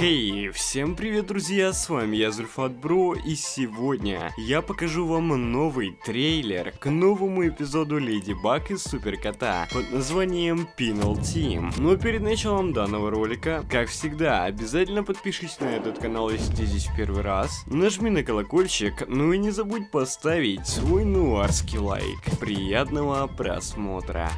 Хей, hey, всем привет, друзья, с вами я, Зульфат Бро, и сегодня я покажу вам новый трейлер к новому эпизоду Леди Баг из Супер Кота под названием Pinal Team. Но перед началом данного ролика, как всегда, обязательно подпишись на этот канал, если ты здесь в первый раз, нажми на колокольчик, ну и не забудь поставить свой нуарский лайк. Приятного просмотра!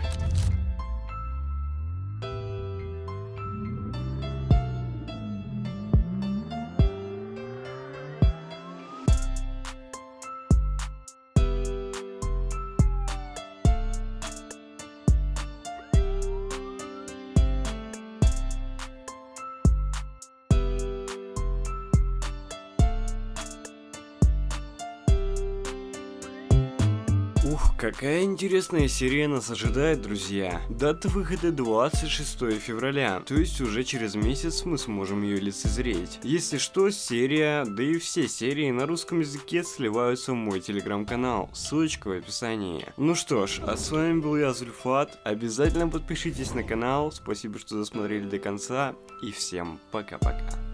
Ух, какая интересная серия нас ожидает, друзья. Дата выхода 26 февраля, то есть уже через месяц мы сможем ее лицезреть. Если что, серия, да и все серии на русском языке сливаются в мой телеграм-канал, ссылочка в описании. Ну что ж, а с вами был я, Зульфат, обязательно подпишитесь на канал, спасибо, что досмотрели до конца, и всем пока-пока.